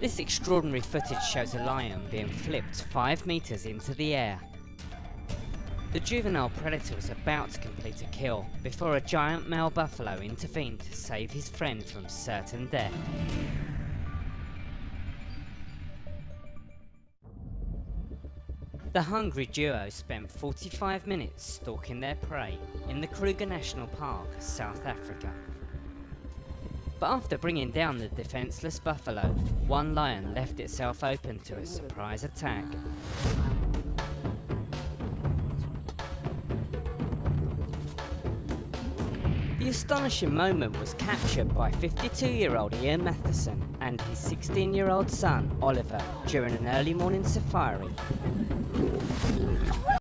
This extraordinary footage shows a lion being flipped 5 metres into the air. The juvenile predator was about to complete a kill before a giant male buffalo intervened to save his friend from certain death. The hungry duo spent 45 minutes stalking their prey in the Kruger National Park, South Africa. But after bringing down the defenceless buffalo, one lion left itself open to a surprise attack. The astonishing moment was captured by 52-year-old Ian Matheson and his 16-year-old son Oliver during an early morning safari.